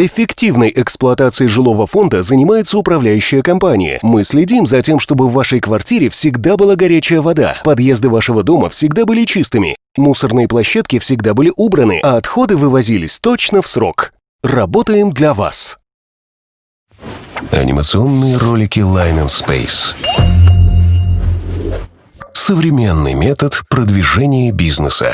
Эффективной эксплуатацией жилого фонда занимается управляющая компания. Мы следим за тем, чтобы в вашей квартире всегда была горячая вода, подъезды вашего дома всегда были чистыми, мусорные площадки всегда были убраны, а отходы вывозились точно в срок. Работаем для вас. Анимационные ролики Line and Space. Современный метод продвижения бизнеса.